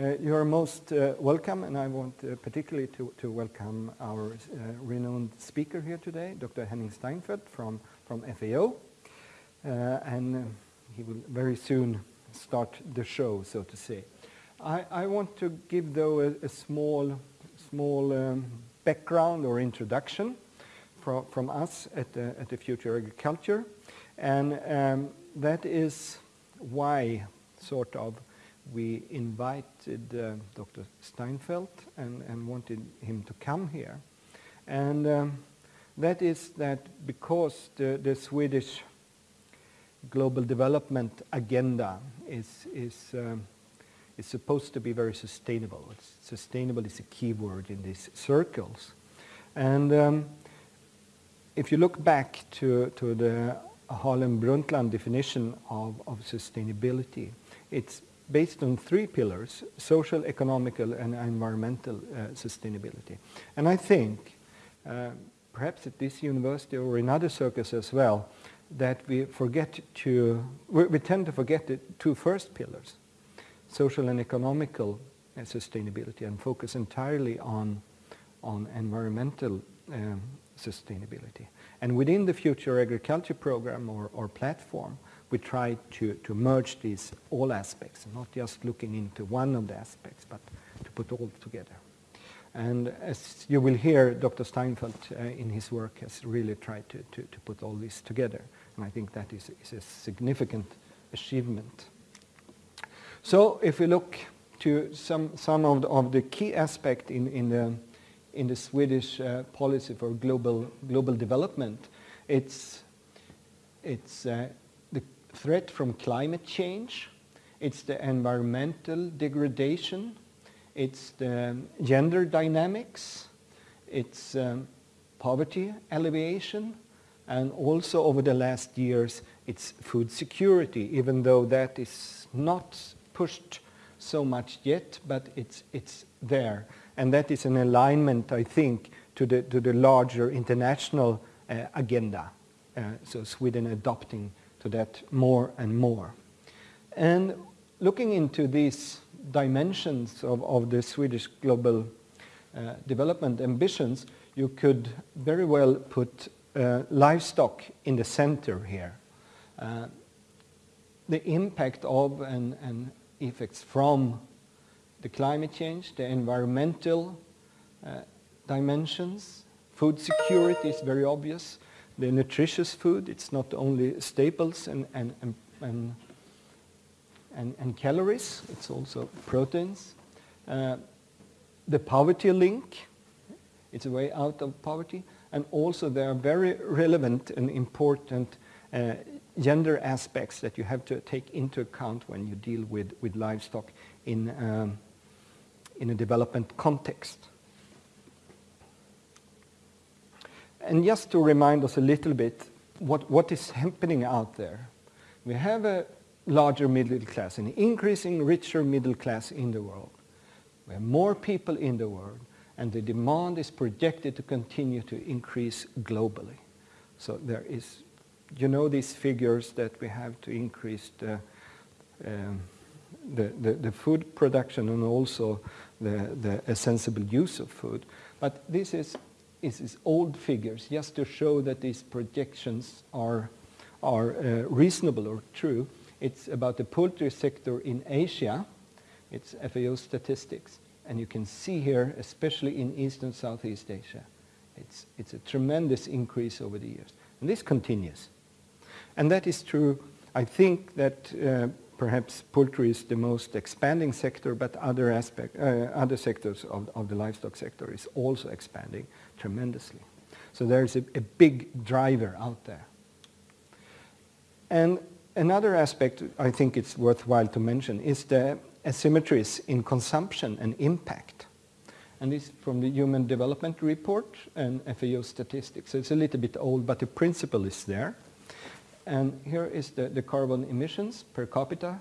Uh, you are most uh, welcome, and I want uh, particularly to, to welcome our uh, renowned speaker here today, Dr. Henning Steinfeld from, from FAO. Uh, and uh, he will very soon start the show, so to say. I, I want to give, though, a, a small, small um, background or introduction from, from us at the, at the Future Agriculture. And um, that is why, sort of, we invited uh, Dr. Steinfeld and, and, wanted him to come here. And um, that is that because the, the, Swedish global development agenda is, is, um, is supposed to be very sustainable. It's, sustainable is a key word in these circles. And um, if you look back to, to the Harlem Brundtland definition of, of sustainability, it's based on three pillars, social, economical and environmental uh, sustainability. And I think, uh, perhaps at this university or in other circles as well, that we forget to, we, we tend to forget the two first pillars, social and economical uh, sustainability and focus entirely on, on environmental um, sustainability. And within the Future Agriculture Program or, or platform, we try to, to merge these all aspects, not just looking into one of the aspects, but to put all together. And as you will hear, Dr. Steinfeld uh, in his work has really tried to, to, to, put all this together. And I think that is, is a significant achievement. So if we look to some, some of, the, of the key aspects in, in, the, in the Swedish uh, policy for global, global development, it's, it's uh, threat from climate change, it's the environmental degradation, it's the gender dynamics, it's um, poverty alleviation, and also over the last years it's food security, even though that is not pushed so much yet, but it's, it's there. And that is an alignment, I think, to the, to the larger international uh, agenda. Uh, so Sweden adopting to that more and more. And looking into these dimensions of, of the Swedish global uh, development ambitions, you could very well put uh, livestock in the center here. Uh, the impact of and, and, effects from the climate change, the environmental uh, dimensions, food security is very obvious, the nutritious food. It's not only staples and, and, and, and, and, calories, it's also proteins. Uh, the poverty link, it's a way out of poverty. And also there are very relevant and important uh, gender aspects that you have to take into account when you deal with, with livestock in, um, in a development context. And just to remind us a little bit what, what is happening out there. We have a larger middle class, an increasing richer middle class in the world. We have more people in the world and the demand is projected to continue to increase globally. So there is, you know these figures that we have to increase the, um, the, the, the, food production and also the, the sensible use of food. But this is is, is old figures, just to show that these projections are, are uh, reasonable or true. It's about the poultry sector in Asia. It's FAO statistics. And you can see here, especially in East and Southeast Asia, it's, it's a tremendous increase over the years. And this continues. And that is true. I think that uh, perhaps poultry is the most expanding sector, but other, aspect, uh, other sectors of, of the livestock sector is also expanding tremendously. So there's a, a big driver out there. And another aspect I think it's worthwhile to mention is the asymmetries in consumption and impact. And this from the Human Development Report and FAO statistics. So it's a little bit old, but the principle is there. And here is the, the carbon emissions per capita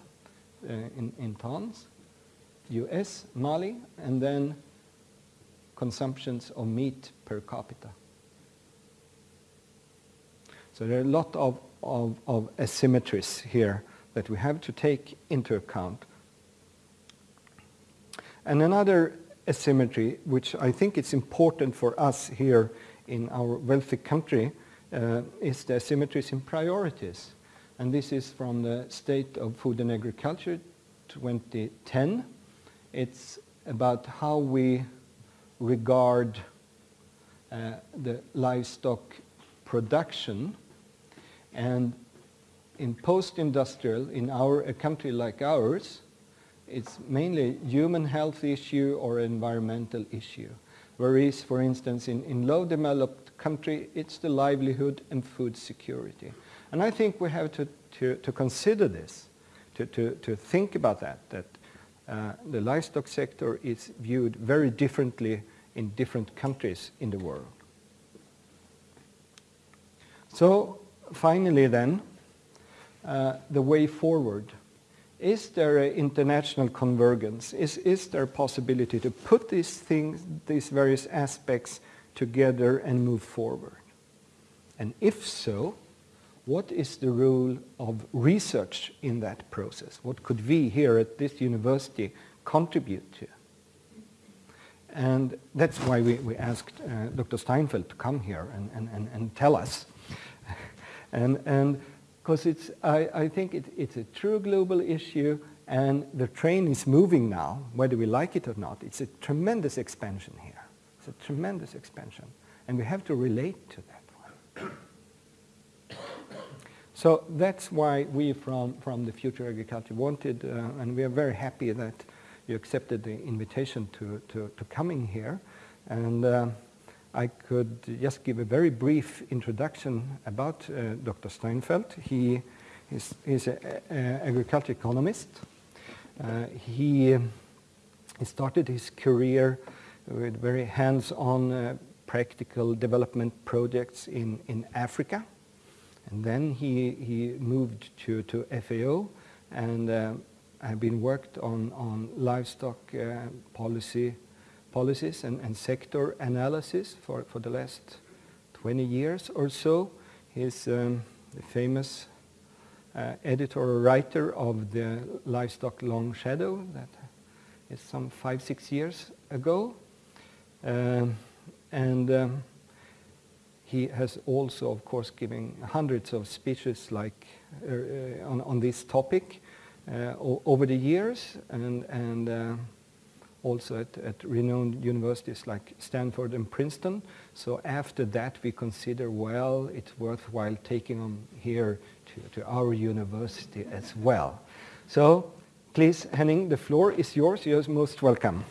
uh, in, in tons, US, Mali, and then consumptions of meat per capita. So there are a lot of, of, of asymmetries here that we have to take into account. And another asymmetry, which I think it's important for us here in our wealthy country, uh, is the asymmetries in priorities. And this is from the State of Food and Agriculture 2010. It's about how we regard uh, the livestock production and in post-industrial, in our, a country like ours, it's mainly human health issue or environmental issue. Whereas, for instance, in, in low developed country, it's the livelihood and food security. And I think we have to, to, to consider this, to, to, to think about that, that uh, the livestock sector is viewed very differently in different countries in the world. So finally then, uh, the way forward. Is there an international convergence? Is, is there a possibility to put these things, these various aspects together and move forward? And if so, what is the role of research in that process? What could we here at this university contribute to? And that's why we, we asked uh, Dr. Steinfeld to come here and, and, and, and tell us. and, and because it's, I, I think it, it's a true global issue and the train is moving now, whether we like it or not. It's a tremendous expansion here. It's a tremendous expansion. And we have to relate to that one. So that's why we from, from the Future Agriculture wanted, uh, and we are very happy that you accepted the invitation to, to, to coming here. And uh, I could just give a very brief introduction about uh, Dr. Steinfeld. He is an agriculture economist. Uh, he, he started his career with very hands-on uh, practical development projects in, in Africa. And then he, he moved to, to FAO and uh, have been worked on, on livestock uh, policy policies and, and sector analysis for, for the last 20 years or so. He's um, the famous uh, editor or writer of the Livestock Long Shadow that is some five, six years ago. Um, and um, he has also, of course, given hundreds of speeches like uh, uh on, on this topic uh, over the years. And, and uh, also at, at renowned universities like Stanford and Princeton. So after that we consider, well, it's worthwhile taking them here to, to our university as well. So please, Henning, the floor is yours. You're most welcome.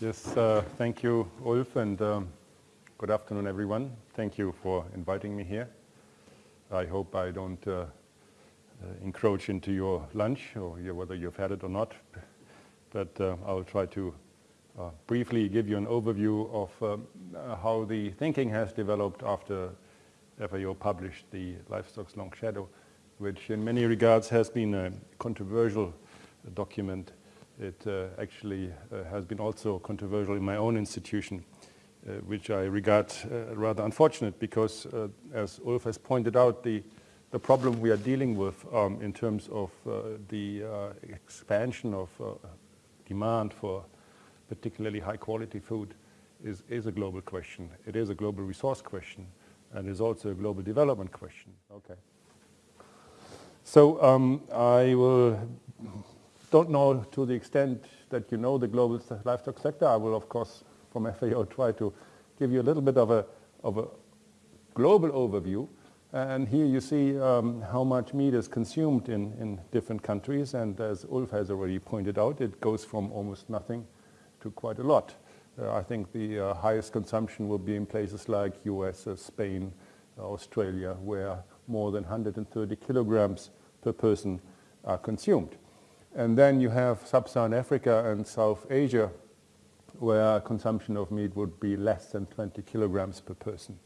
Yes, uh, thank you, Ulf, and um, good afternoon, everyone. Thank you for inviting me here. I hope I don't uh, uh, encroach into your lunch, or whether you've had it or not but uh, I will try to uh, briefly give you an overview of um, uh, how the thinking has developed after FAO published the Livestock's Long Shadow, which in many regards has been a controversial document. It uh, actually has been also controversial in my own institution, Uh, which I regard uh, rather unfortunate because, uh, as Ulf has pointed out, the the problem we are dealing with um, in terms of the expansion of demand for particularly high quality food is, is a global question. It is a global resource question and is also a global development question. Okay. So um, I will, don't know to the extent that you know the global livestock sector. I will of course from FAO try to give you a little bit of a, of a global overview and here you see um, how much meat is consumed in, in different countries. And as Ulf has already pointed out, it goes from almost nothing to quite a lot. Uh, I think the uh, highest consumption will be in places like US, uh, Spain, Australia, where more than 130 kilograms per person are consumed. And then you have sub-Saharan Africa and South Asia, where consumption of meat would be less than 20 kilograms per person.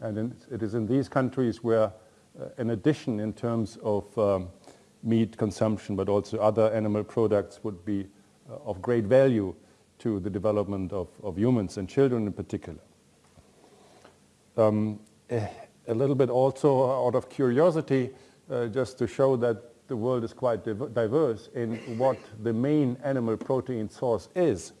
And in, it is in these countries where, uh, in addition in terms of um, meat consumption, but also other animal products would be uh, of great value to the development of, of humans and children in particular. Um, a little bit also out of curiosity, uh, just to show that the world is quite diverse in what the main animal protein source is.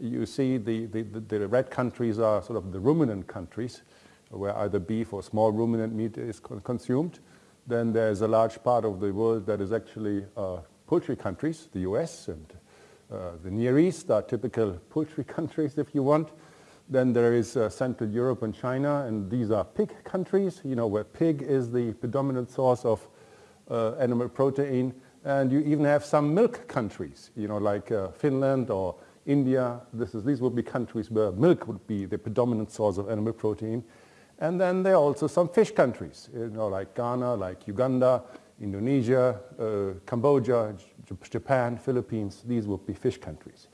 You see the, the, the, red countries are sort of the ruminant countries, where either beef or small ruminant meat is co consumed. Then there's a large part of the world that is actually uh, poultry countries, the US and uh, the Near East are typical poultry countries if you want. Then there is uh, Central Europe and China, and these are pig countries, you know, where pig is the predominant source of uh, animal protein. And you even have some milk countries, you know, like uh, Finland or India. This is, these would be countries where milk would be the predominant source of animal protein. And then there are also some fish countries, you know, like Ghana, like Uganda, Indonesia, uh, Cambodia, Japan, Philippines. These would be fish countries.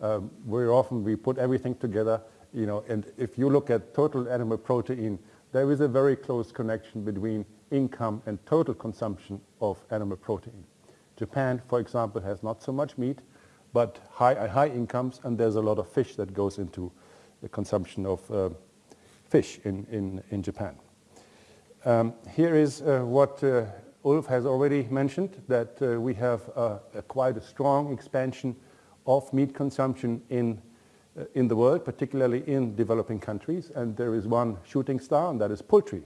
Um, very often we put everything together you know, and if you look at total animal protein, there is a very close connection between income and total consumption of animal protein. Japan, for example, has not so much meat, but high, uh, high incomes, and there's a lot of fish that goes into the consumption of uh, fish in, in, in Japan. Um, here is uh, what uh, Ulf has already mentioned, that uh, we have a quite a strong expansion of meat consumption in uh, in the world, particularly in developing countries, and there is one shooting star, and that is poultry.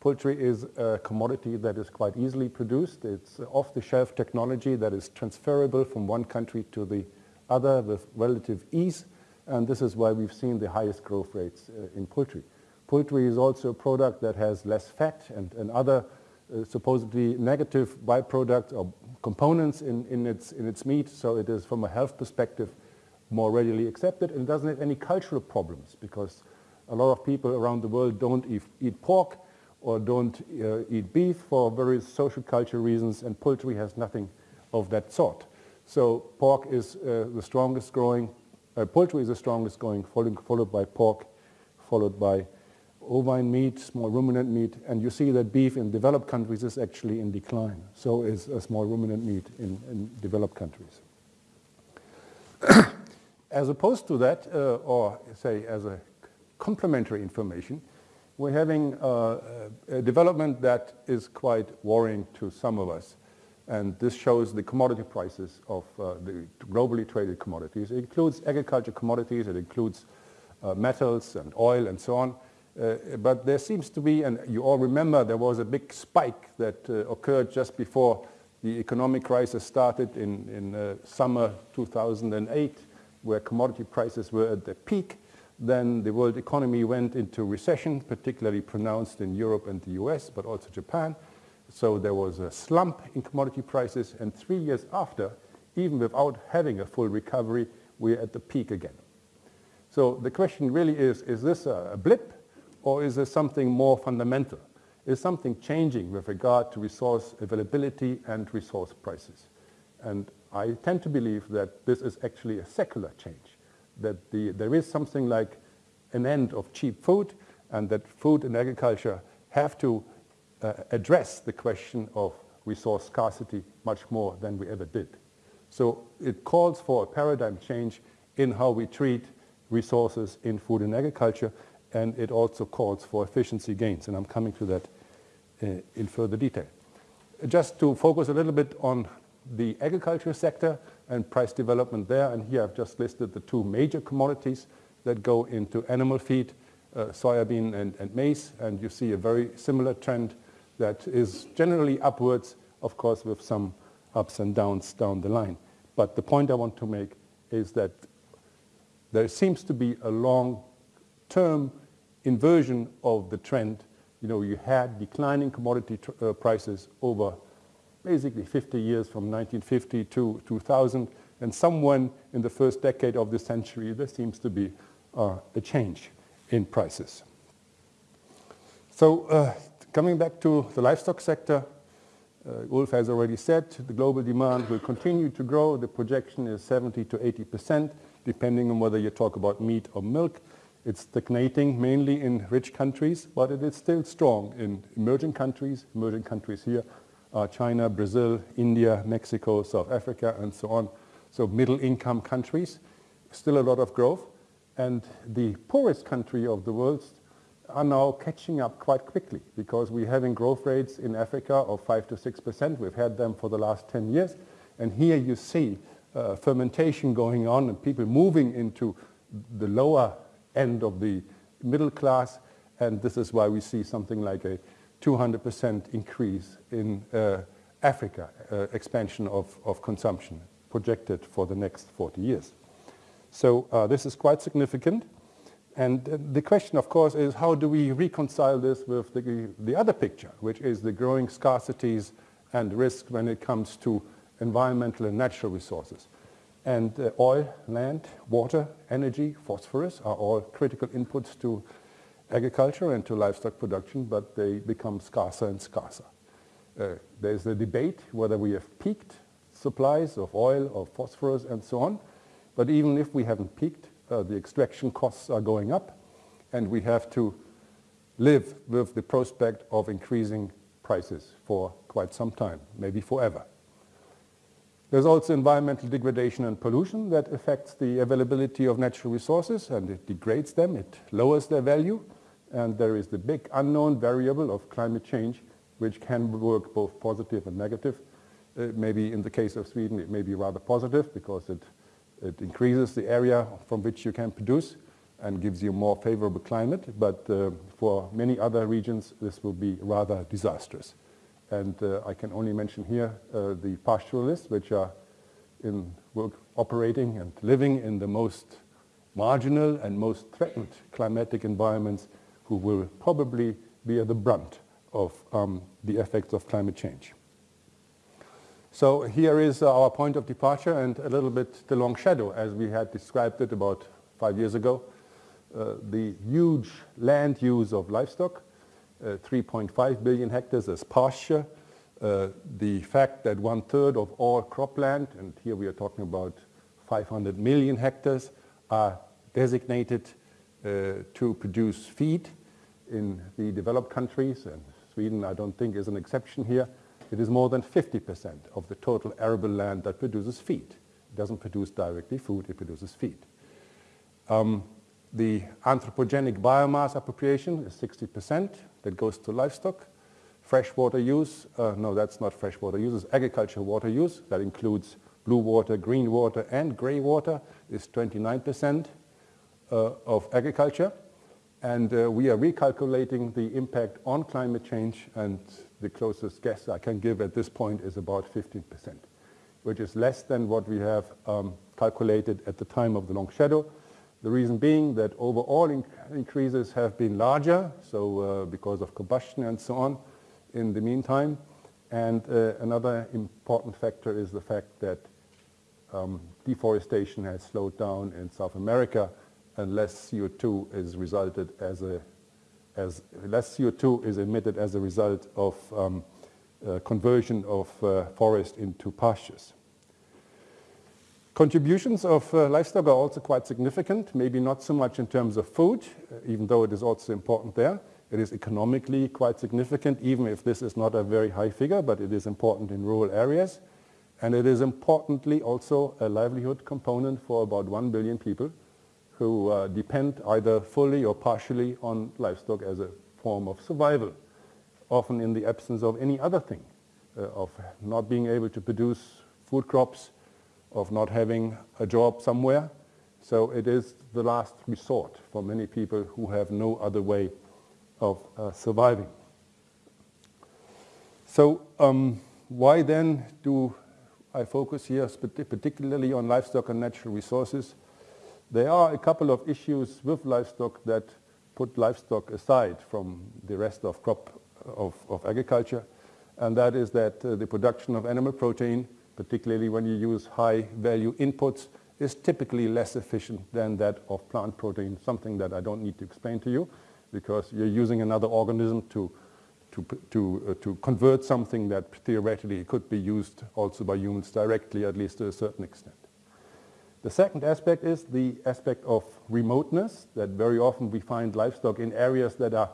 Poultry is a commodity that is quite easily produced. It's off-the-shelf technology that is transferable from one country to the other with relative ease, and this is why we've seen the highest growth rates uh, in poultry. Poultry is also a product that has less fat and, and other uh, supposedly negative byproducts or components in, in, its, in its meat, so it is from a health perspective more readily accepted and doesn't have any cultural problems because a lot of people around the world don't eat, eat pork or don't uh, eat beef for various social cultural reasons and poultry has nothing of that sort. So pork is uh, the strongest growing, uh, poultry is the strongest growing, followed, followed by pork, followed by ovine meat, small ruminant meat, and you see that beef in developed countries is actually in decline. So is a small ruminant meat in, in developed countries. As opposed to that, uh, or say as a complementary information, we're having uh, a development that is quite worrying to some of us. And this shows the commodity prices of uh, the globally traded commodities. It includes agriculture commodities, it includes uh, metals and oil and so on. Uh, but there seems to be, and you all remember there was a big spike that uh, occurred just before the economic crisis started in, in summer 2008 where commodity prices were at their peak. Then the world economy went into recession, particularly pronounced in Europe and the US, but also Japan. So there was a slump in commodity prices, and three years after, even without having a full recovery, we're at the peak again. So the question really is, is this a blip, or is there something more fundamental? Is something changing with regard to resource availability and resource prices? And I tend to believe that this is actually a secular change, that the, there is something like an end of cheap food and that food and agriculture have to uh, address the question of resource scarcity much more than we ever did. So it calls for a paradigm change in how we treat resources in food and agriculture and it also calls for efficiency gains and I'm coming to that uh, in further detail. Just to focus a little bit on the agriculture sector and price development there. And here I've just listed the two major commodities that go into animal feed, uh, soybean and, and maize. And you see a very similar trend that is generally upwards, of course, with some ups and downs down the line. But the point I want to make is that there seems to be a long-term inversion of the trend. You know, you had declining commodity uh, prices over basically 50 years from 1950 to 2000, and someone in the first decade of the century, there seems to be uh, a change in prices. So uh, coming back to the livestock sector, uh, Ulf has already said the global demand will continue to grow. The projection is 70 to 80 percent, depending on whether you talk about meat or milk. It's stagnating mainly in rich countries, but it is still strong in emerging countries. Emerging countries here uh, China, Brazil, India, Mexico, South Africa, and so on. So middle income countries, still a lot of growth. And the poorest country of the world are now catching up quite quickly because we're having growth rates in Africa of 5 to 6%. We've had them for the last 10 years. And here you see uh, fermentation going on and people moving into the lower end of the middle class. And this is why we see something like a 200% increase in uh, Africa, uh, expansion of, of consumption projected for the next 40 years. So uh, this is quite significant. And the question, of course, is how do we reconcile this with the, the other picture, which is the growing scarcities and risk when it comes to environmental and natural resources. And uh, oil, land, water, energy, phosphorus are all critical inputs to agriculture and to livestock production, but they become scarcer and scarcer. Uh, there's a debate whether we have peaked supplies of oil or phosphorus and so on. But even if we haven't peaked, uh, the extraction costs are going up and we have to live with the prospect of increasing prices for quite some time, maybe forever. There's also environmental degradation and pollution that affects the availability of natural resources and it degrades them, it lowers their value. And there is the big unknown variable of climate change, which can work both positive and negative. Uh, maybe in the case of Sweden, it may be rather positive because it, it increases the area from which you can produce and gives you a more favorable climate. But uh, for many other regions, this will be rather disastrous. And uh, I can only mention here uh, the pastoralists, which are in work operating and living in the most marginal and most threatened climatic environments who will probably be at the brunt of um, the effects of climate change. So here is our point of departure and a little bit the long shadow as we had described it about five years ago. Uh, the huge land use of livestock uh, 3.5 billion hectares as pasture. Uh, the fact that one third of all cropland, and here we are talking about 500 million hectares, are designated uh, to produce feed in the developed countries, and Sweden I don't think is an exception here. It is more than 50% of the total arable land that produces feed. It doesn't produce directly food, it produces feed. Um, the anthropogenic biomass appropriation is 60% that goes to livestock. Freshwater use, uh, no, that's not freshwater use, it's agricultural water use. That includes blue water, green water, and gray water is 29% uh, of agriculture. And uh, we are recalculating the impact on climate change, and the closest guess I can give at this point is about 15%, which is less than what we have um, calculated at the time of the long shadow. The reason being that overall inc increases have been larger, so uh, because of combustion and so on in the meantime. And uh, another important factor is the fact that um, deforestation has slowed down in South America and less CO2 is resulted as a as less CO2 is emitted as a result of um, uh, conversion of uh, forest into pastures. Contributions of uh, livestock are also quite significant, maybe not so much in terms of food, uh, even though it is also important there. It is economically quite significant, even if this is not a very high figure, but it is important in rural areas. And it is importantly also a livelihood component for about 1 billion people who uh, depend either fully or partially on livestock as a form of survival, often in the absence of any other thing, uh, of not being able to produce food crops, of not having a job somewhere. So it is the last resort for many people who have no other way of uh, surviving. So um, why then do I focus here particularly on livestock and natural resources? There are a couple of issues with livestock that put livestock aside from the rest of crop of, of agriculture, and that is that uh, the production of animal protein particularly when you use high value inputs, is typically less efficient than that of plant protein, something that I don't need to explain to you because you're using another organism to, to, to, uh, to convert something that theoretically could be used also by humans directly, at least to a certain extent. The second aspect is the aspect of remoteness, that very often we find livestock in areas that are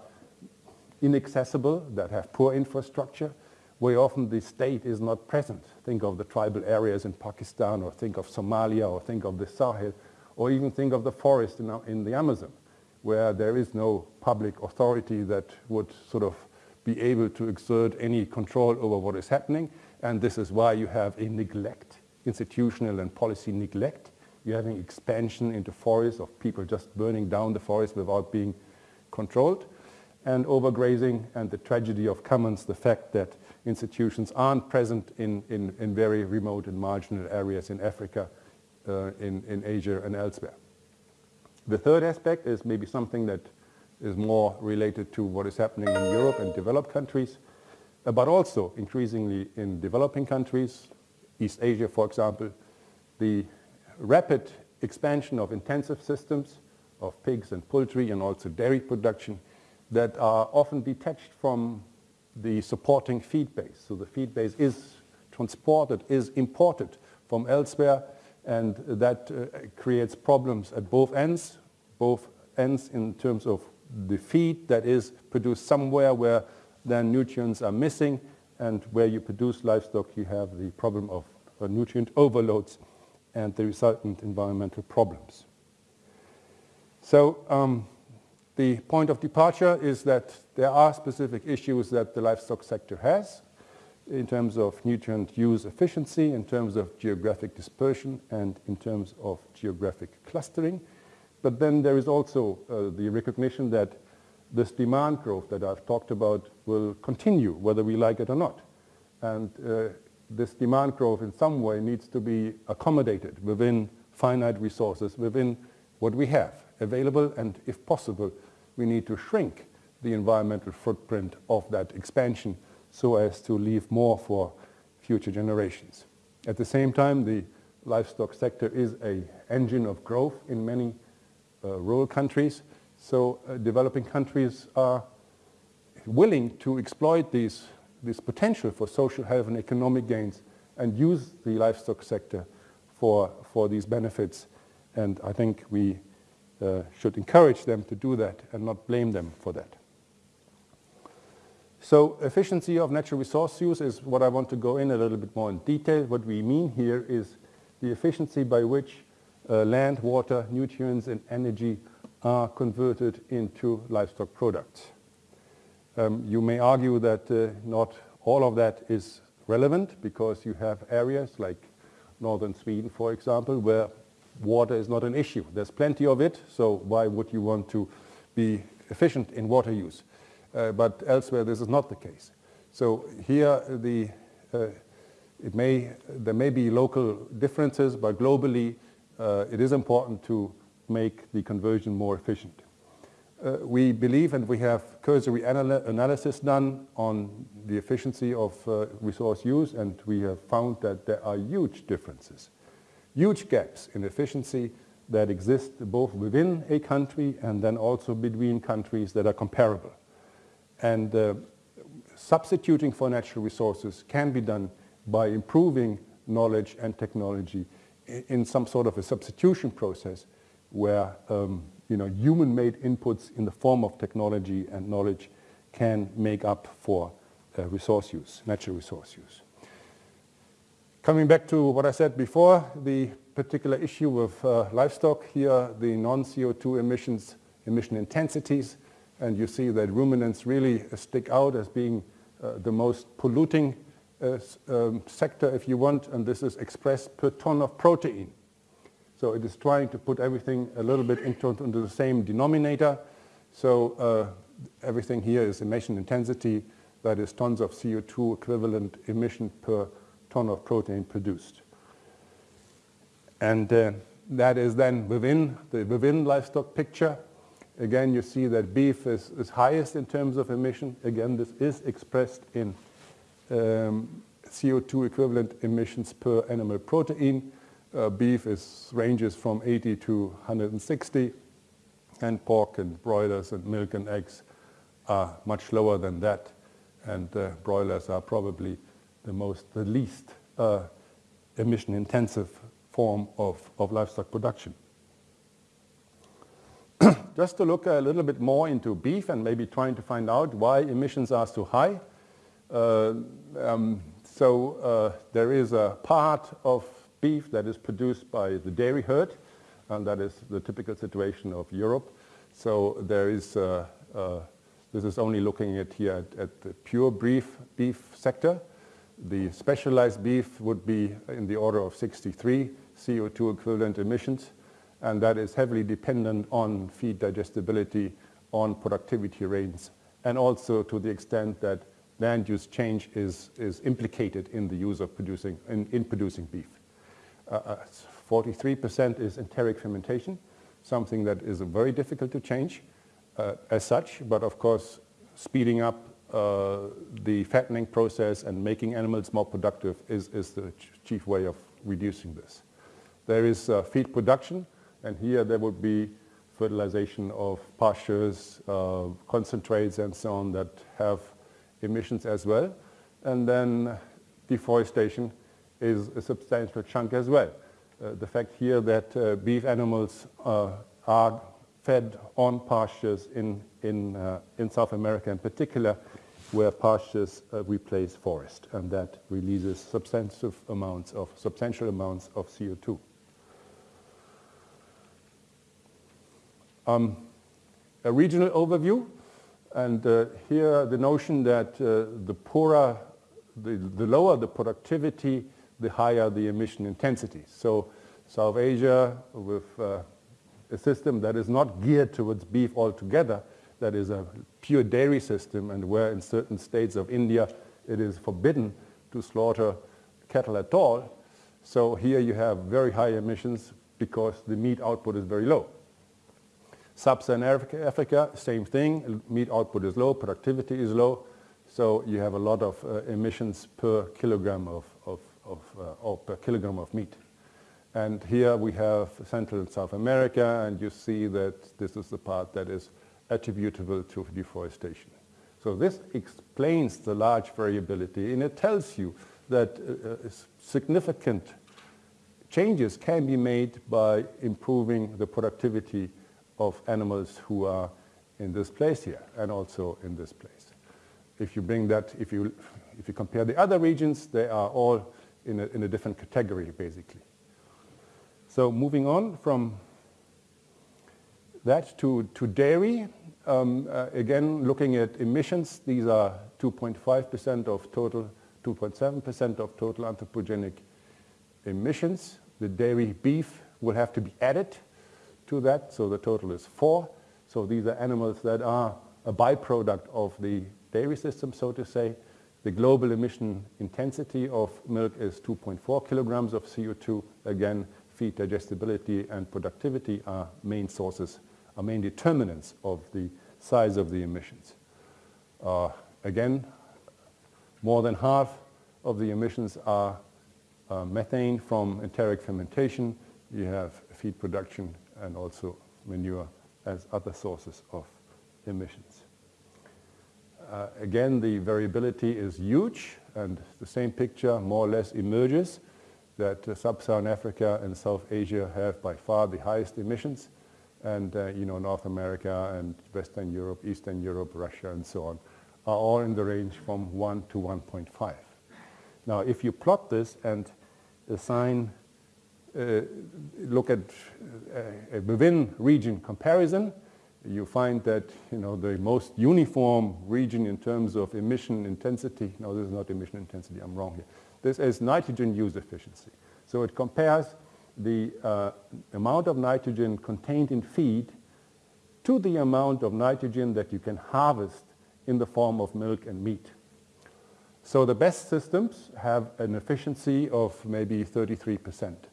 inaccessible, that have poor infrastructure, where often the state is not present. Think of the tribal areas in Pakistan, or think of Somalia, or think of the Sahel, or even think of the forest in, the Amazon, where there is no public authority that would sort of be able to exert any control over what is happening. And this is why you have a neglect, institutional and policy neglect. You're having expansion into forests of people just burning down the forest without being controlled. And overgrazing and the tragedy of commons, the fact that institutions aren't present in, in, in very remote and marginal areas in Africa, uh, in, in Asia and elsewhere. The third aspect is maybe something that is more related to what is happening in Europe and developed countries, uh, but also increasingly in developing countries, East Asia, for example, the rapid expansion of intensive systems of pigs and poultry and also dairy production that are often detached from the supporting feed base. So the feed base is transported, is imported from elsewhere, and that uh, creates problems at both ends, both ends in terms of the feed that is produced somewhere where then nutrients are missing, and where you produce livestock, you have the problem of uh, nutrient overloads and the resultant environmental problems. So um, the point of departure is that there are specific issues that the livestock sector has in terms of nutrient use efficiency, in terms of geographic dispersion, and in terms of geographic clustering. But then there is also uh, the recognition that this demand growth that I've talked about will continue, whether we like it or not. And uh, this demand growth in some way needs to be accommodated within finite resources, within what we have available, and if possible, we need to shrink the environmental footprint of that expansion so as to leave more for future generations. At the same time, the livestock sector is an engine of growth in many uh, rural countries, so uh, developing countries are willing to exploit these, this potential for social health and economic gains and use the livestock sector for, for these benefits. And I think we uh, should encourage them to do that and not blame them for that. So efficiency of natural resource use is what I want to go in a little bit more in detail. What we mean here is the efficiency by which uh, land, water, nutrients and energy are converted into livestock products. Um, you may argue that uh, not all of that is relevant because you have areas like northern Sweden, for example, where water is not an issue. There's plenty of it, so why would you want to be efficient in water use? Uh, but elsewhere this is not the case. So here the, uh, it may, there may be local differences, but globally uh, it is important to make the conversion more efficient. Uh, we believe, and we have cursory anal analysis done on the efficiency of uh, resource use, and we have found that there are huge differences huge gaps in efficiency that exist both within a country and then also between countries that are comparable. And uh, substituting for natural resources can be done by improving knowledge and technology in some sort of a substitution process where um, you know, human-made inputs in the form of technology and knowledge can make up for uh, resource use, natural resource use. Coming back to what I said before, the particular issue with uh, livestock here, the non-CO2 emissions, emission intensities, and you see that ruminants really stick out as being uh, the most polluting uh, um, sector, if you want, and this is expressed per ton of protein. So it is trying to put everything a little bit into, into the same denominator. So uh, everything here is emission intensity, that is tons of CO2 equivalent emission per ton of protein produced. And uh, that is then within the within livestock picture. Again, you see that beef is, is highest in terms of emission. Again, this is expressed in um, CO2 equivalent emissions per animal protein. Uh, beef is, ranges from 80 to 160, and pork and broilers and milk and eggs are much lower than that. And uh, broilers are probably the most, the least uh, emission intensive form of, of livestock production. Just to look a little bit more into beef and maybe trying to find out why emissions are so high. Uh, um, so uh, there is a part of beef that is produced by the dairy herd, and that is the typical situation of Europe. So there is, uh, uh, this is only looking at here at, at the pure beef, beef sector. The specialized beef would be in the order of 63 CO2 equivalent emissions, and that is heavily dependent on feed digestibility, on productivity rates, and also to the extent that land use change is, is implicated in the use of producing, in, in producing beef. 43% uh, uh is enteric fermentation, something that is very difficult to change uh, as such, but of course speeding up uh, the fattening process and making animals more productive is, is the chief way of reducing this. There is uh, feed production, and here there would be fertilization of pastures, uh, concentrates and so on that have emissions as well. And then deforestation is a substantial chunk as well. Uh, the fact here that uh, beef animals uh, are fed on pastures in, in, uh, in South America in particular, where pastures uh, replace forest, and that releases substantial amounts of, substantial amounts of CO2. Um, a regional overview, and uh, here the notion that the poorer, the, the, lower the productivity, the higher the emission intensity. So South Asia with uh, a system that is not geared towards beef altogether, that is a pure dairy system and where in certain states of India it is forbidden to slaughter cattle at all. So here you have very high emissions because the meat output is very low. Sub-Saharan Africa, Africa, same thing. Meat output is low, productivity is low. So you have a lot of uh, emissions per kilogram of, of, uh, or per kilogram of meat. And here we have Central and South America, and you see that this is the part that is attributable to deforestation. So this explains the large variability, and it tells you that uh, uh significant changes can be made by improving the productivity of animals who are in this place here and also in this place. If you bring that, if you, if you compare the other regions, they are all in a, in a different category basically. So moving on from that to, to dairy, um, uh, again looking at emissions, these are 2.5% of total, 2.7% of total anthropogenic emissions. The dairy beef will have to be added to that, so the total is four. So these are animals that are a byproduct of the dairy system, so to say. The global emission intensity of milk is 2.4 kilograms of CO2. Again, feed digestibility and productivity are main sources, are main determinants of the size of the emissions. Uh, again, more than half of the emissions are uh, methane from enteric fermentation. You have feed production and also manure as other sources of emissions. Uh, again, the variability is huge and the same picture more or less emerges that uh, Sub-Saharan Africa and South Asia have by far the highest emissions and uh, you know North America and Western Europe, Eastern Europe, Russia and so on are all in the range from 1 to 1.5. Now if you plot this and assign uh, look at uh, a within region comparison, you find that you know the most uniform region in terms of emission intensity. No, this is not emission intensity. I'm wrong here. This is nitrogen use efficiency. So it compares the uh, amount of nitrogen contained in feed to the amount of nitrogen that you can harvest in the form of milk and meat. So the best systems have an efficiency of maybe 33 percent.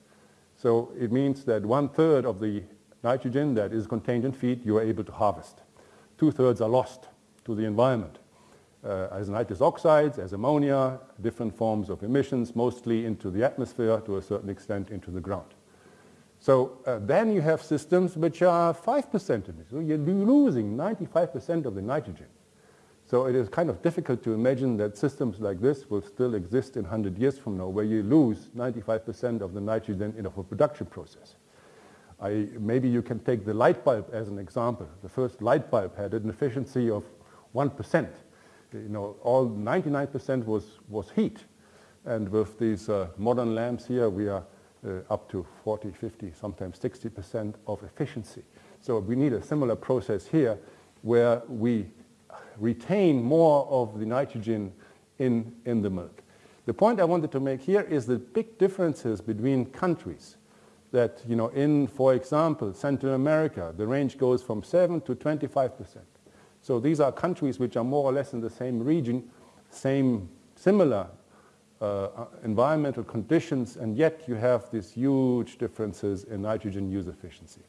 So it means that one third of the nitrogen that is contained in feed you are able to harvest. Two thirds are lost to the environment uh, as nitrous oxides, as ammonia, different forms of emissions, mostly into the atmosphere, to a certain extent into the ground. So uh, then you have systems which are 5% emissions. So you're losing 95% of the nitrogen. So it is kind of difficult to imagine that systems like this will still exist in 100 years from now, where you lose 95% of the nitrogen in a production process. I, maybe you can take the light bulb as an example. The first light bulb had an efficiency of 1%. You know, all 99% was, was heat. And with these uh, modern lamps here, we are uh, up to 40, 50, sometimes 60% of efficiency. So we need a similar process here where we retain more of the nitrogen in, in the milk. The point I wanted to make here is the big differences between countries that, you know, in, for example, Central America, the range goes from 7 to 25 percent. So these are countries which are more or less in the same region, same, similar uh, environmental conditions, and yet you have these huge differences in nitrogen use efficiency.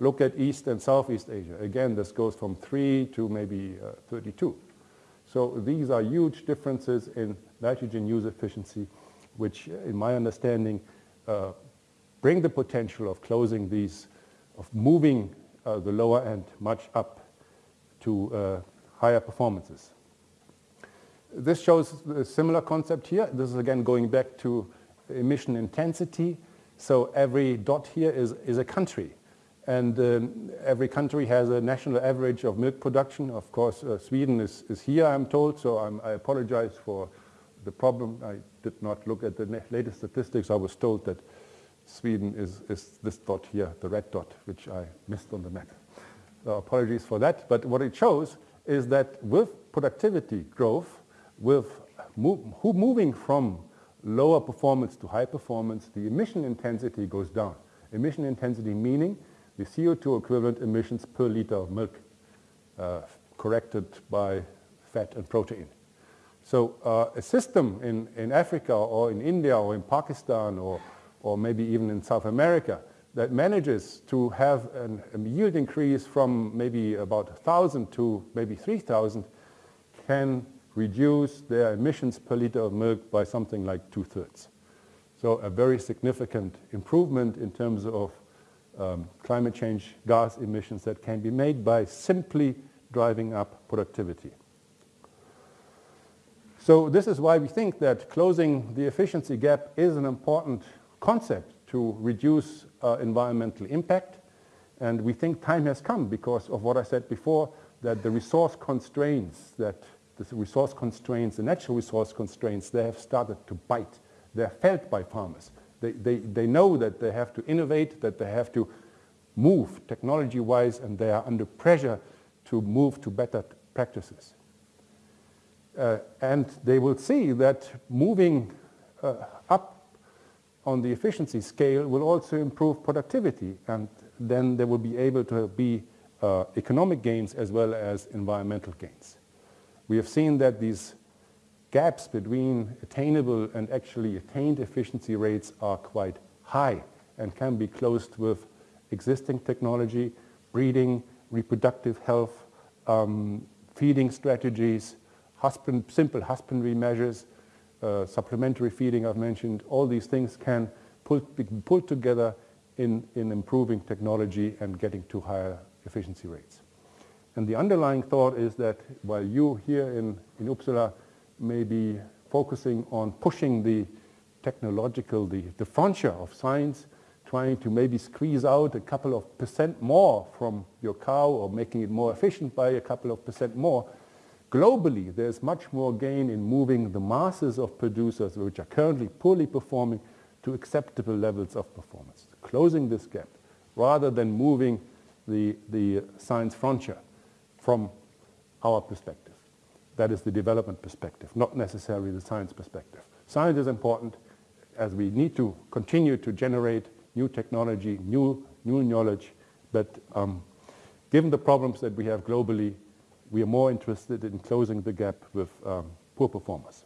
Look at East and Southeast Asia. Again, this goes from 3 to maybe uh, 32. So these are huge differences in nitrogen use efficiency, which, in my understanding, uh, bring the potential of closing these, of moving uh, the lower end much up to uh, higher performances. This shows a similar concept here. This is again going back to emission intensity. So every dot here is, is a country. And um, every country has a national average of milk production. Of course, uh, Sweden is, is here, I'm told, so I'm, i apologize for the problem. I did not look at the latest statistics. I was told that Sweden is, is this dot here, the red dot, which I missed on the map. So apologies for that. But what it shows is that with productivity growth, with move, moving from lower performance to high performance, the emission intensity goes down. Emission intensity meaning the CO2 equivalent emissions per liter of milk uh, corrected by fat and protein. So uh, a system in, in Africa or in India or in Pakistan or, or maybe even in South America that manages to have an, a yield increase from maybe about 1,000 to maybe 3,000 can reduce their emissions per liter of milk by something like two-thirds. So a very significant improvement in terms of um, climate change gas emissions that can be made by simply driving up productivity. So this is why we think that closing the efficiency gap is an important concept to reduce uh, environmental impact. And we think time has come because of what I said before, that the resource constraints, that the resource constraints, the natural resource constraints, they have started to bite. They're felt by farmers. They, they, they know that they have to innovate, that they have to move technology-wise, and they are under pressure to move to better practices. Uh, and they will see that moving uh, on the efficiency scale will also improve productivity, and then there will be able to be uh, economic gains as well as environmental gains. We have seen that these gaps between attainable and actually attained efficiency rates are quite high and can be closed with existing technology, breeding, reproductive health, um, feeding strategies, husband, simple husbandry measures, uh, supplementary feeding I've mentioned, all these things can pull, be pulled together in, in improving technology and getting to higher efficiency rates. And the underlying thought is that while you here in, in Uppsala may be focusing on pushing the technological, the, the frontier of science, trying to maybe squeeze out a couple of percent more from your cow or making it more efficient by a couple of percent more, globally there's much more gain in moving the masses of producers which are currently poorly performing to acceptable levels of performance, closing this gap rather than moving the, the science frontier from our perspective. That is the development perspective, not necessarily the science perspective. Science is important as we need to continue to generate new technology, new, new knowledge, but um, given the problems that we have globally, we are more interested in closing the gap with um, poor performers.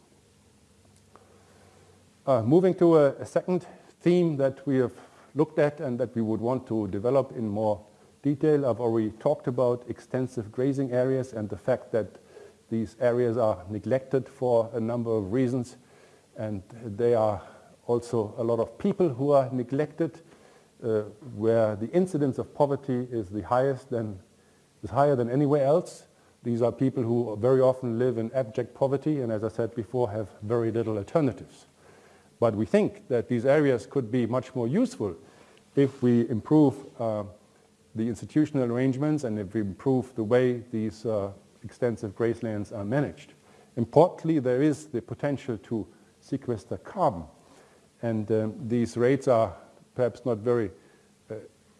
Uh, moving to a, a, second theme that we have looked at and that we would want to develop in more detail. I've already talked about extensive grazing areas and the fact that these areas are neglected for a number of reasons and they are also a lot of people who are neglected uh, where the incidence of poverty is the highest than, is higher than anywhere else. These are people who very often live in abject poverty and as I said before have very little alternatives. But we think that these areas could be much more useful if we improve uh, the institutional arrangements and if we improve the way these uh, extensive grazelands are managed. Importantly, there is the potential to sequester carbon. And um, these rates are perhaps not very uh,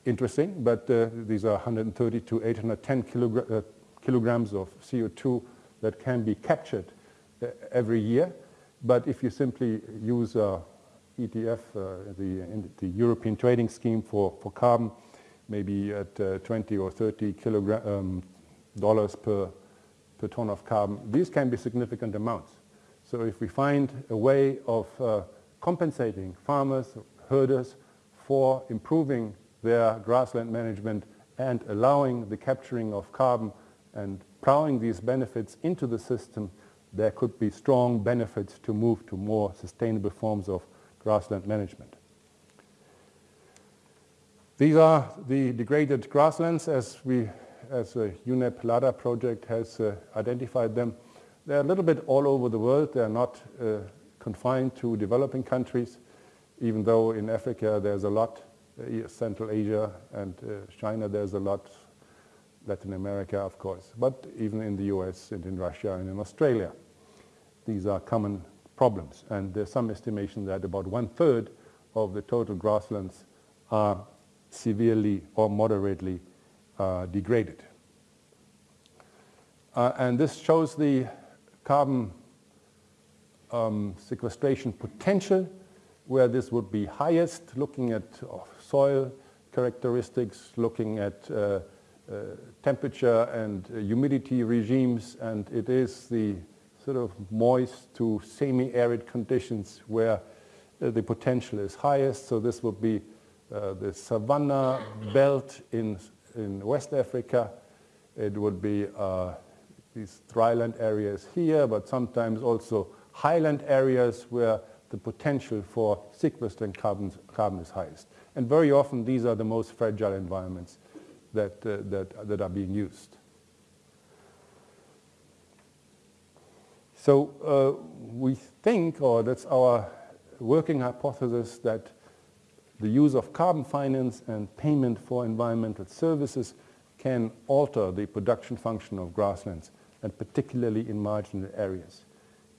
interesting, but uh, these are 130 to 810 kilogra uh, kilograms of CO2 that can be captured uh, every year. But if you simply use uh, ETS, uh, the, the European Trading Scheme for, for carbon, maybe at 20 or 30 kilogram, um, dollars per, per ton of carbon, these can be significant amounts. So if we find a way of uh, compensating farmers, herders for improving their grassland management and allowing the capturing of carbon and plowing these benefits into the system, there could be strong benefits to move to more sustainable forms of grassland management. These are the degraded grasslands as we, as a UNEP LADA project has uh, identified them. They're a little bit all over the world. They're not uh, confined to developing countries, even though in Africa there's a lot, uh, Central Asia and uh, China there's a lot, Latin America of course, but even in the US and in Russia and in Australia. These are common problems and there's some estimation that about one-third of the total grasslands are severely or moderately uh, degraded. Uh, and this shows the carbon um, sequestration potential where this would be highest, looking at soil characteristics, looking at uh, temperature and uh, humidity regimes, and it is the sort of moist to semi-arid conditions where uh, the potential is highest. So this would be uh, the savanna belt in, in West Africa. It would be these dryland areas here, but sometimes also highland areas where the potential for sequestering carbon, carbon is highest. And very often these are the most fragile environments that, uh, that, that are being used. So uh, we think, or that's our working hypothesis, that the use of carbon finance and payment for environmental services can alter the production function of grasslands, and particularly in marginal areas.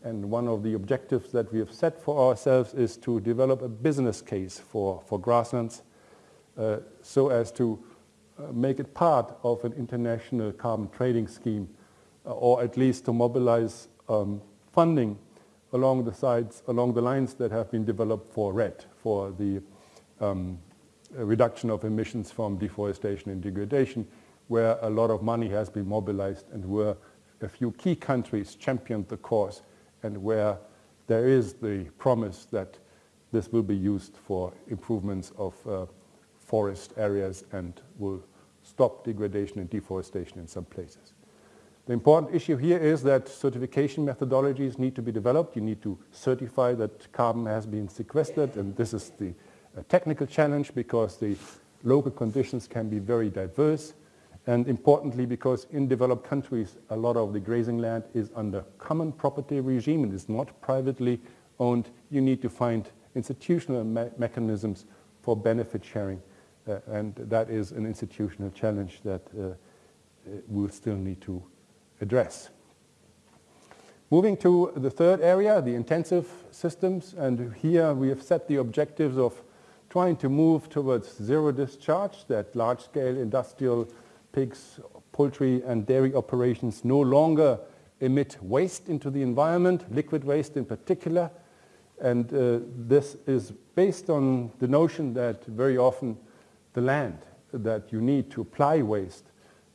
And one of the objectives that we have set for ourselves is to develop a business case for, for grasslands uh, so as to make it part of an international carbon trading scheme uh, or at least to mobilize um, funding along the sides, along the lines that have been developed for REDD, for the um, reduction of emissions from deforestation and degradation, where a lot of money has been mobilized and where a few key countries championed the cause and where there is the promise that this will be used for improvements of uh, forest areas and will stop degradation and deforestation in some places. The important issue here is that certification methodologies need to be developed. You need to certify that carbon has been sequestered and this is the technical challenge because the local conditions can be very diverse and importantly, because in developed countries, a lot of the grazing land is under common property regime and is not privately owned, you need to find institutional me mechanisms for benefit sharing. Uh, and that is an institutional challenge that uh, uh we'll still need to address. Moving to the third area, the intensive systems, and here we have set the objectives of trying to move towards zero discharge, that large-scale industrial pigs, poultry and dairy operations no longer emit waste into the environment, liquid waste in particular. And uh, this is based on the notion that very often the land that you need to apply waste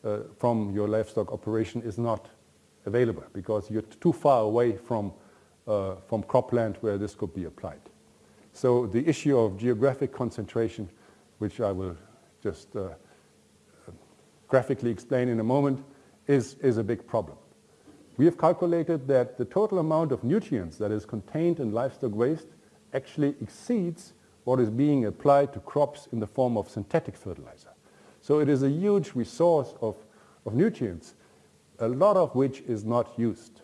uh, from your livestock operation is not available because you're too far away from, uh, from cropland where this could be applied. So the issue of geographic concentration, which I will just uh, graphically explain in a moment, is, is a big problem. We have calculated that the total amount of nutrients that is contained in livestock waste actually exceeds what is being applied to crops in the form of synthetic fertilizer. So it is a huge resource of, of nutrients, a lot of which is not used.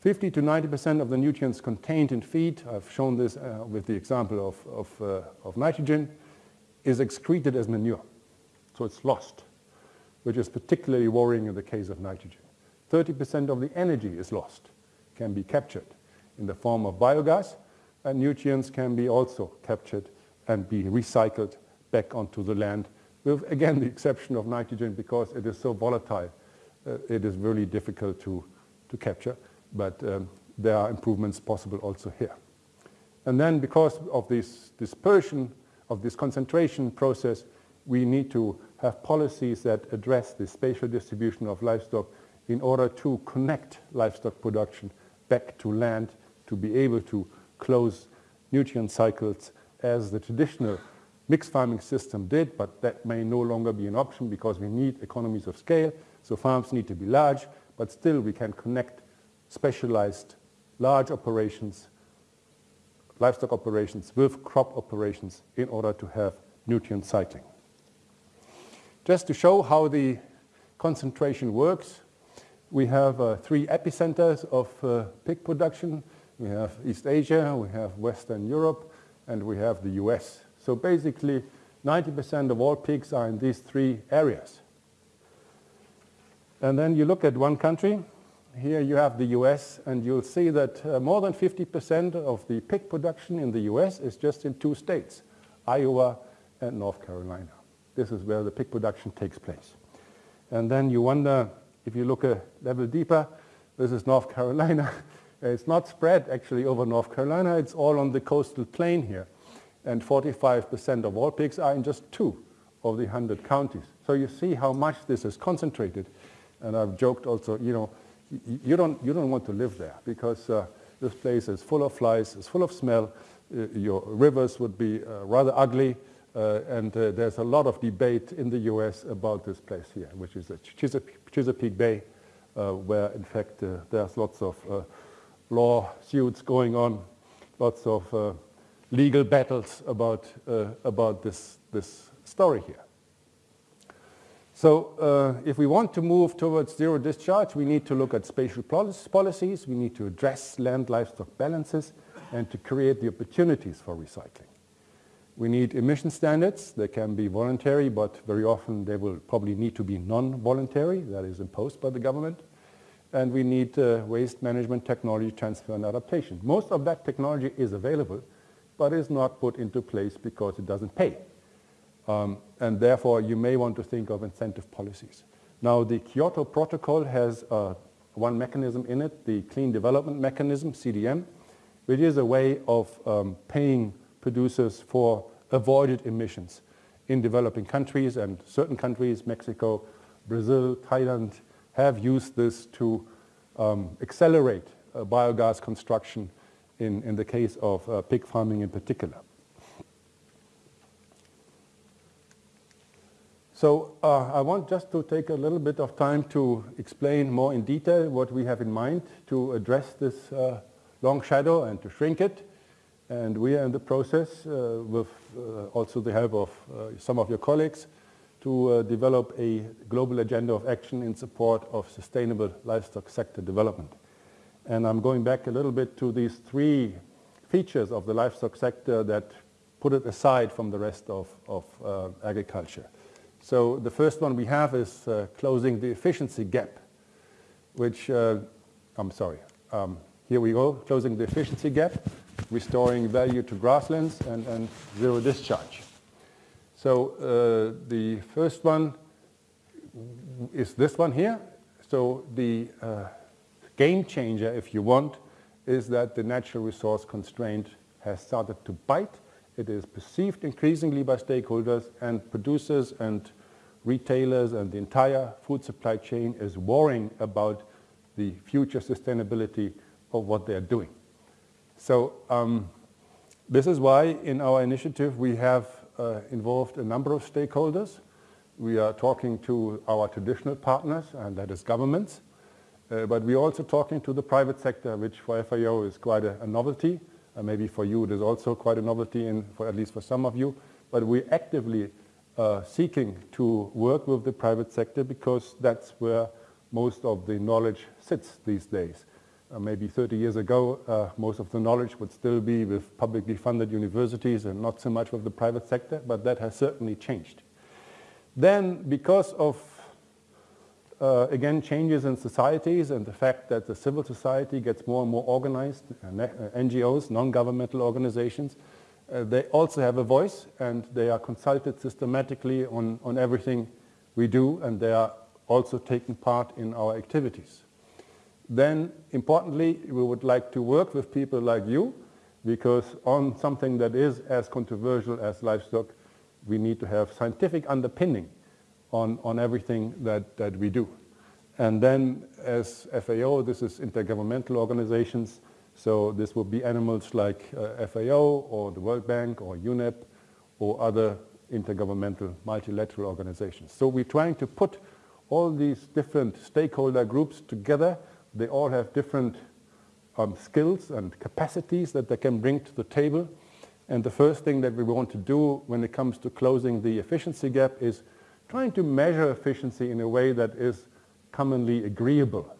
50 to 90% of the nutrients contained in feed, I've shown this uh, with the example of, of, uh, of nitrogen, is excreted as manure. So it's lost which is particularly worrying in the case of nitrogen. 30% of the energy is lost, can be captured in the form of biogas, and nutrients can be also captured and be recycled back onto the land with, again, the exception of nitrogen because it is so volatile. Uh, it is really difficult to, to capture, but um, there are improvements possible also here. And then because of this dispersion, of this concentration process, we need to have policies that address the spatial distribution of livestock in order to connect livestock production back to land to be able to close nutrient cycles as the traditional mixed farming system did, but that may no longer be an option because we need economies of scale. So farms need to be large, but still we can connect specialized large operations, livestock operations with crop operations in order to have nutrient cycling. Just to show how the concentration works, we have uh, three epicenters of uh, pig production. We have East Asia, we have Western Europe, and we have the US. So basically, 90% of all pigs are in these three areas. And then you look at one country. Here you have the US, and you'll see that uh, more than 50% of the pig production in the US is just in two states, Iowa and North Carolina. This is where the pig production takes place. And then you wonder, if you look a level deeper, this is North Carolina. It's not spread actually over North Carolina, it's all on the coastal plain here and 45% of all pigs are in just two of the 100 counties. So you see how much this is concentrated. And I've joked also, you know, you don't, you don't want to live there because uh, this place is full of flies, it's full of smell, uh, your rivers would be uh, rather ugly, uh, and uh, there's a lot of debate in the US about this place here, which is Chesapeake, Chesapeake Bay, uh, where in fact there's lots of lawsuits going on, lots of legal battles about, uh, about this, this story here. So uh, if we want to move towards zero discharge, we need to look at spatial policies, we need to address land livestock balances, and to create the opportunities for recycling. We need emission standards. They can be voluntary, but very often they will probably need to be non-voluntary, that is imposed by the government. And we need uh, waste management technology transfer and adaptation. Most of that technology is available, but is not put into place because it doesn't pay. Um, and therefore, you may want to think of incentive policies. Now, the Kyoto Protocol has uh, one mechanism in it, the Clean Development Mechanism, CDM, which is a way of um, paying producers for avoided emissions in developing countries and certain countries, Mexico, Brazil, Thailand, have used this to um, accelerate uh, biogas construction in, in the case of uh, pig farming in particular. So uh, I want just to take a little bit of time to explain more in detail what we have in mind to address this uh, long shadow and to shrink it. And we are in the process uh, with uh, also the help of some of your colleagues to uh, develop a global agenda of action in support of sustainable livestock sector development. And I'm going back a little bit to these three features of the livestock sector that put it aside from the rest of, of uh, agriculture. So the first one we have is uh, closing the efficiency gap, which, uh, I'm sorry, um, here we go, closing the efficiency gap, restoring value to grasslands and, and zero discharge. So uh, the first one is this one here. So the uh, game changer, if you want, is that the natural resource constraint has started to bite. It is perceived increasingly by stakeholders and producers and retailers and the entire food supply chain is worrying about the future sustainability of what they're doing. So um, this is why in our initiative we have involved a number of stakeholders. We are talking to our traditional partners, and that is governments. Uh, but we're also talking to the private sector, which for FAO is quite a, a novelty. Uh, maybe for you it is also quite a novelty, in, for, at least for some of you. But we're actively uh, seeking to work with the private sector because that's where most of the knowledge sits these days. Uh, maybe 30 years ago, uh, most of the knowledge would still be with publicly funded universities and not so much with the private sector, but that has certainly changed. Then, because of uh, again, changes in societies and the fact that the civil society gets more and more organized, uh, NGOs, non-governmental organizations, uh, they also have a voice and they are consulted systematically on, on everything we do and they are also taking part in our activities. Then, importantly, we would like to work with people like you because on something that is as controversial as livestock, we need to have scientific underpinning on, on everything that, that we do. And then as FAO, this is intergovernmental organizations, so this will be animals like uh, FAO or the World Bank or UNEP or other intergovernmental multilateral organizations. So we're trying to put all these different stakeholder groups together. They all have different um, skills and capacities that they can bring to the table. And the first thing that we want to do when it comes to closing the efficiency gap is trying to measure efficiency in a way that is commonly agreeable.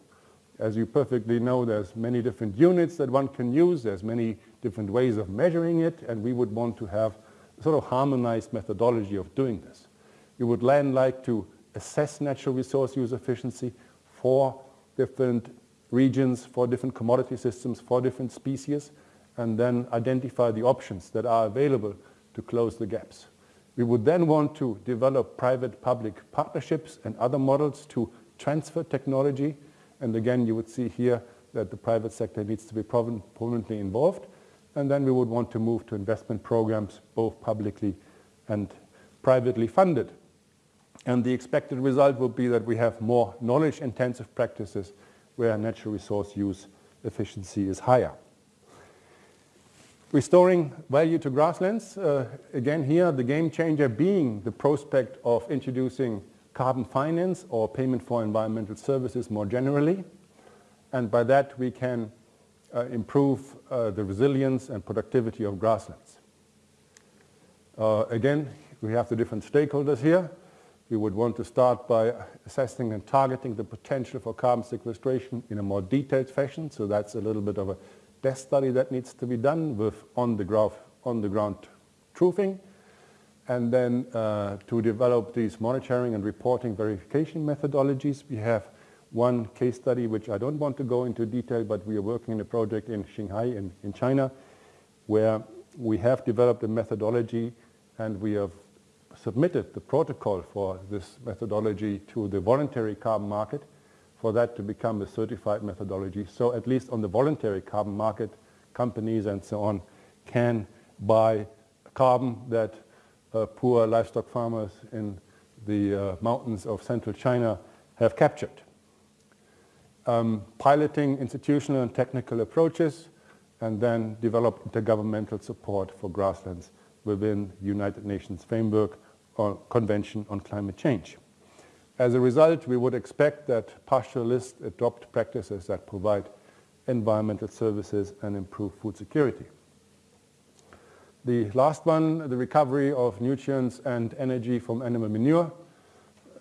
As you perfectly know, there's many different units that one can use. There's many different ways of measuring it, and we would want to have a sort of harmonized methodology of doing this. We would then like to assess natural resource use efficiency for different regions, for different commodity systems, for different species, and then identify the options that are available to close the gaps. We would then want to develop private-public partnerships and other models to transfer technology and again, you would see here that the private sector needs to be prominently involved. And then we would want to move to investment programs, both publicly and privately funded. And the expected result will be that we have more knowledge-intensive practices where natural resource use efficiency is higher. Restoring value to grasslands, uh, again here the game changer being the prospect of introducing carbon finance or payment for environmental services more generally. And by that we can uh, improve uh, the resilience and productivity of grasslands. Uh, again, we have the different stakeholders here. We would want to start by assessing and targeting the potential for carbon sequestration in a more detailed fashion. So that's a little bit of a desk study that needs to be done with on-the-ground on the ground truthing and then uh, to develop these monitoring and reporting verification methodologies, we have one case study which I don't want to go into detail, but we are working in a project in Qinghai in, in China where we have developed a methodology and we have submitted the protocol for this methodology to the voluntary carbon market for that to become a certified methodology. So at least on the voluntary carbon market, companies and so on can buy carbon that uh, poor livestock farmers in the uh, mountains of central China have captured. Um, piloting institutional and technical approaches and then develop intergovernmental support for grasslands within United Nations framework Convention on Climate Change. As a result, we would expect that pastoralists adopt practices that provide environmental services and improve food security. The last one, the recovery of nutrients and energy from animal manure.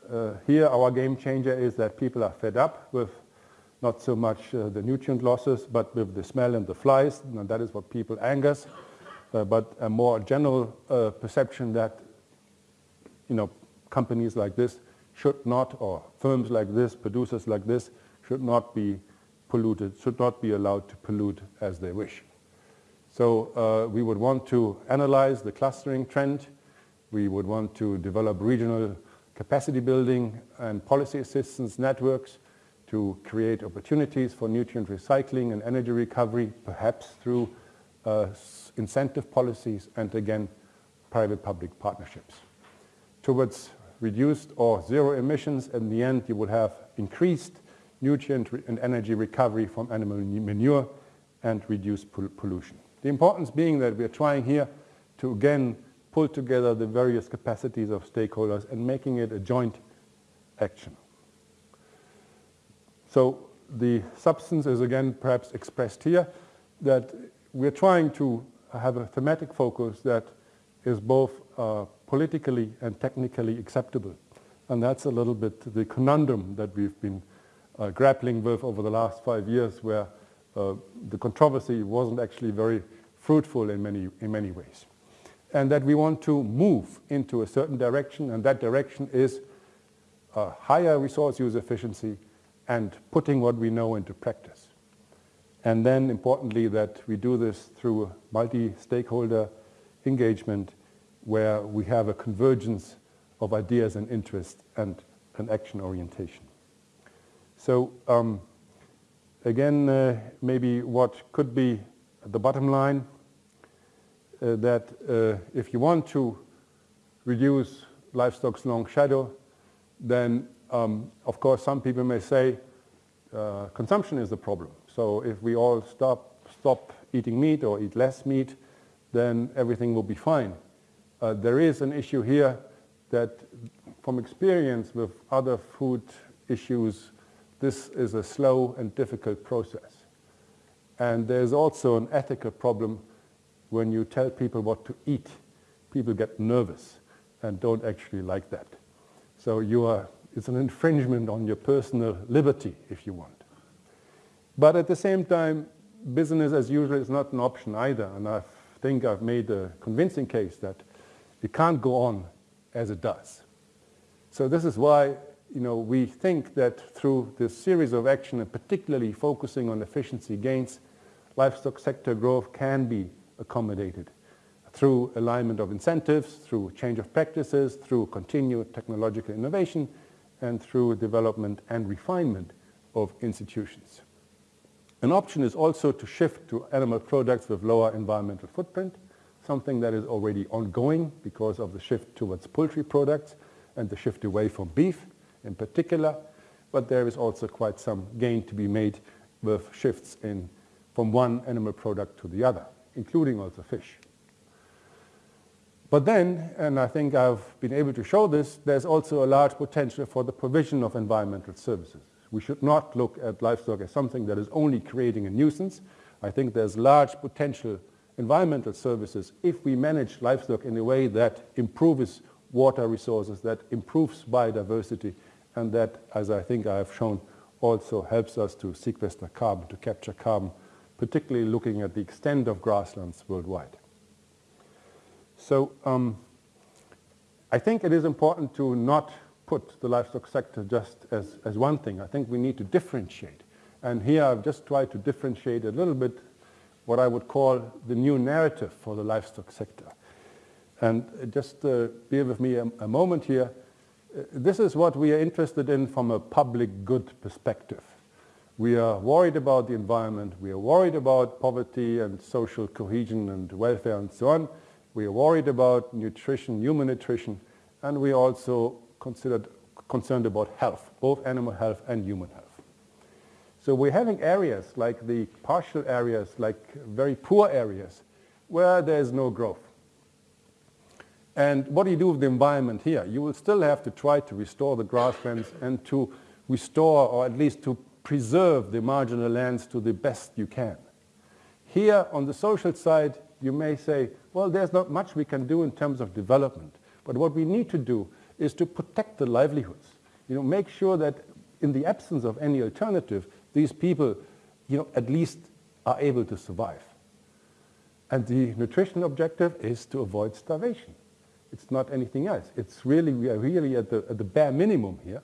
Uh, here our game changer is that people are fed up with not so much uh, the nutrient losses, but with the smell and the flies, and that is what people angers. Uh, but a more general uh, perception that, you know, companies like this should not, or firms like this, producers like this, should not be polluted, should not be allowed to pollute as they wish. So uh, we would want to analyze the clustering trend. We would want to develop regional capacity building and policy assistance networks to create opportunities for nutrient recycling and energy recovery, perhaps through uh, incentive policies and again, private-public partnerships. Towards reduced or zero emissions, in the end you will have increased nutrient and energy recovery from animal manure and reduced pollution. The importance being that we are trying here to again pull together the various capacities of stakeholders and making it a joint action. So the substance is again perhaps expressed here that we're trying to have a thematic focus that is both uh, politically and technically acceptable. And that's a little bit the conundrum that we've been uh, grappling with over the last five years where uh, the controversy wasn't actually very fruitful in many, in many ways. And that we want to move into a certain direction, and that direction is a higher resource use efficiency and putting what we know into practice. And then importantly that we do this through multi-stakeholder engagement where we have a convergence of ideas and interests and an action orientation. So um, again, uh, maybe what could be the bottom line, uh, that uh, if you want to reduce livestock's long shadow, then um, of course some people may say uh, consumption is the problem. So if we all stop, stop eating meat or eat less meat, then everything will be fine. Uh, there is an issue here that from experience with other food issues, this is a slow and difficult process. And there's also an ethical problem when you tell people what to eat. People get nervous and don't actually like that. So you are, it's an infringement on your personal liberty, if you want. But at the same time, business as usual is not an option either. And I think I've made a convincing case that it can't go on as it does. So this is why you know, we think that through this series of action, and particularly focusing on efficiency gains, livestock sector growth can be accommodated through alignment of incentives, through change of practices, through continued technological innovation, and through development and refinement of institutions. An option is also to shift to animal products with lower environmental footprint, something that is already ongoing because of the shift towards poultry products and the shift away from beef in particular, but there is also quite some gain to be made with shifts in from one animal product to the other, including also fish. But then, and I think I've been able to show this, there's also a large potential for the provision of environmental services. We should not look at livestock as something that is only creating a nuisance. I think there's large potential environmental services if we manage livestock in a way that improves water resources, that improves biodiversity, and that, as I think I have shown, also helps us to sequester carbon, to capture carbon, particularly looking at the extent of grasslands worldwide. So um, I think it is important to not put the livestock sector just as, as one thing. I think we need to differentiate. And here I've just tried to differentiate a little bit what I would call the new narrative for the livestock sector. And just uh, bear with me a, a moment here. Uh, this is what we are interested in from a public good perspective. We are worried about the environment, we are worried about poverty and social cohesion and welfare and so on. We are worried about nutrition, human nutrition, and we are also considered, concerned about health, both animal health and human health. So we're having areas like the partial areas, like very poor areas, where there's no growth. And what do you do with the environment here? You will still have to try to restore the grasslands and to restore or at least to preserve the marginal lands to the best you can. Here on the social side, you may say, well, there's not much we can do in terms of development. But what we need to do is to protect the livelihoods. You know, make sure that in the absence of any alternative, these people, you know, at least are able to survive. And the nutrition objective is to avoid starvation. It's not anything else. It's really, we are really at the, at the bare minimum here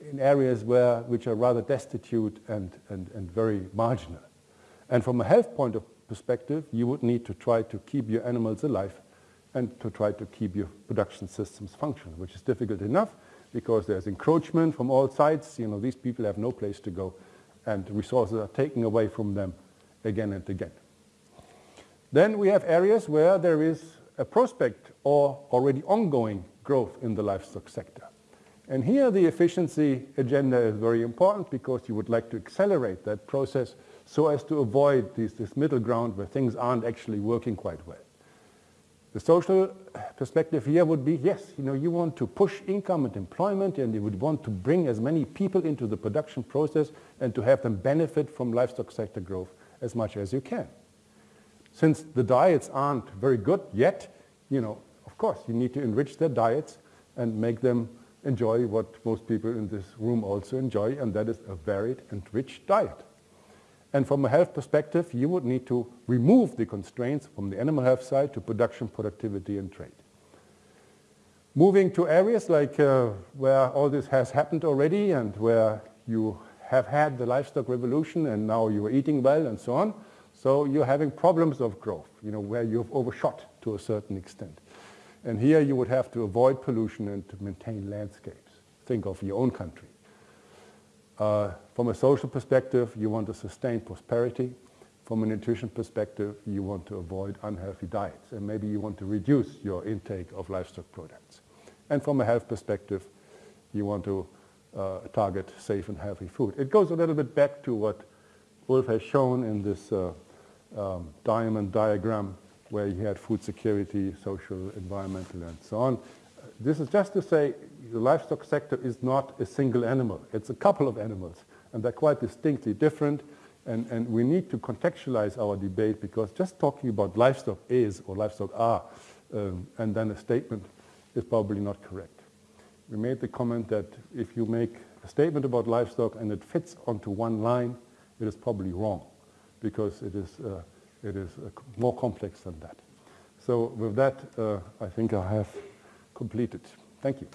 in areas where, which are rather destitute and, and, and very marginal. And from a health point of perspective, you would need to try to keep your animals alive and to try to keep your production systems functional, which is difficult enough because there's encroachment from all sides. You know, these people have no place to go and resources are taken away from them again and again. Then we have areas where there is a prospect or already ongoing growth in the livestock sector. And here the efficiency agenda is very important because you would like to accelerate that process so as to avoid this, this middle ground where things aren't actually working quite well. The social perspective here would be, yes, you know, you want to push income and employment and you would want to bring as many people into the production process and to have them benefit from livestock sector growth as much as you can. Since the diets aren't very good yet, you know, of course, you need to enrich their diets and make them enjoy what most people in this room also enjoy, and that is a varied and rich diet. And from a health perspective, you would need to remove the constraints from the animal health side to production, productivity, and trade. Moving to areas like uh, where all this has happened already and where you have had the livestock revolution and now you are eating well and so on. So you're having problems of growth, you know, where you've overshot to a certain extent. And here you would have to avoid pollution and to maintain landscapes. Think of your own country. Uh, from a social perspective, you want to sustain prosperity. From a nutrition perspective, you want to avoid unhealthy diets, and maybe you want to reduce your intake of livestock products. And from a health perspective, you want to uh, target safe and healthy food. It goes a little bit back to what Wolf has shown in this uh, um, diamond diagram where you had food security, social, environmental, and so on. This is just to say the livestock sector is not a single animal. It's a couple of animals, and they're quite distinctly different. And, and we need to contextualize our debate because just talking about livestock is or livestock are, um, and then a statement is probably not correct. We made the comment that if you make a statement about livestock and it fits onto one line, it is probably wrong because it is, uh, it is uh, more complex than that. So with that, uh, I think I have completed. Thank you.